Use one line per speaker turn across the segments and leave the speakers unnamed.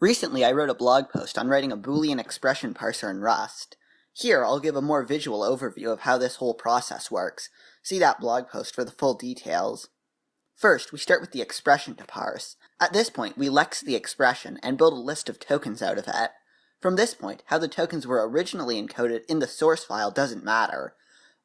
Recently I wrote a blog post on writing a Boolean expression parser in Rust. Here I'll give a more visual overview of how this whole process works. See that blog post for the full details. First, we start with the expression to parse. At this point, we lex the expression and build a list of tokens out of it. From this point, how the tokens were originally encoded in the source file doesn't matter.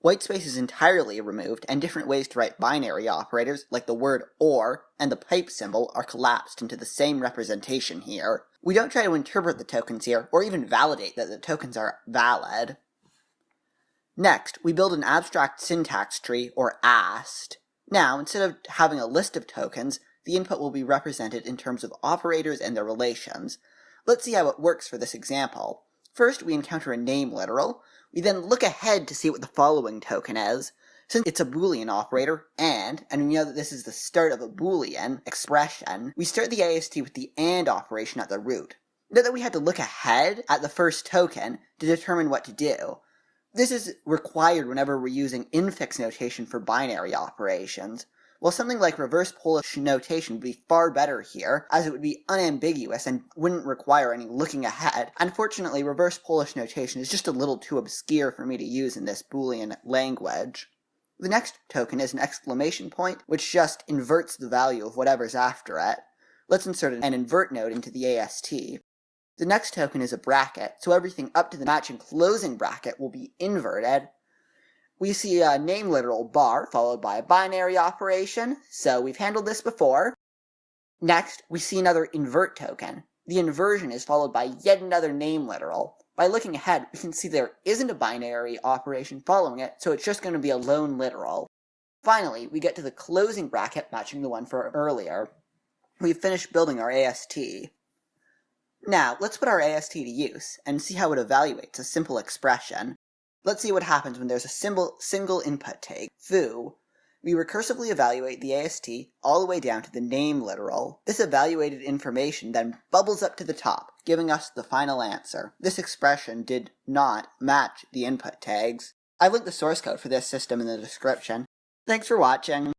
Whitespace is entirely removed, and different ways to write binary operators, like the word OR and the pipe symbol, are collapsed into the same representation here. We don't try to interpret the tokens here, or even validate that the tokens are valid. Next, we build an abstract syntax tree, or AST. Now, instead of having a list of tokens, the input will be represented in terms of operators and their relations. Let's see how it works for this example. First, we encounter a name literal. We then look ahead to see what the following token is. Since it's a boolean operator, and, and we know that this is the start of a boolean expression, we start the AST with the AND operation at the root. Note that we had to look ahead at the first token to determine what to do. This is required whenever we're using infix notation for binary operations. While something like reverse Polish notation would be far better here, as it would be unambiguous and wouldn't require any looking ahead, unfortunately reverse Polish notation is just a little too obscure for me to use in this Boolean language. The next token is an exclamation point, which just inverts the value of whatever's after it. Let's insert an invert node into the AST. The next token is a bracket, so everything up to the matching closing bracket will be inverted, we see a name literal bar followed by a binary operation, so we've handled this before. Next, we see another invert token. The inversion is followed by yet another name literal. By looking ahead, we can see there isn't a binary operation following it, so it's just going to be a lone literal. Finally, we get to the closing bracket matching the one for earlier. We've finished building our AST. Now, let's put our AST to use and see how it evaluates a simple expression. Let's see what happens when there's a single input tag, foo. We recursively evaluate the AST all the way down to the name literal. This evaluated information then bubbles up to the top, giving us the final answer. This expression did not match the input tags. I've linked the source code for this system in the description. Thanks for watching.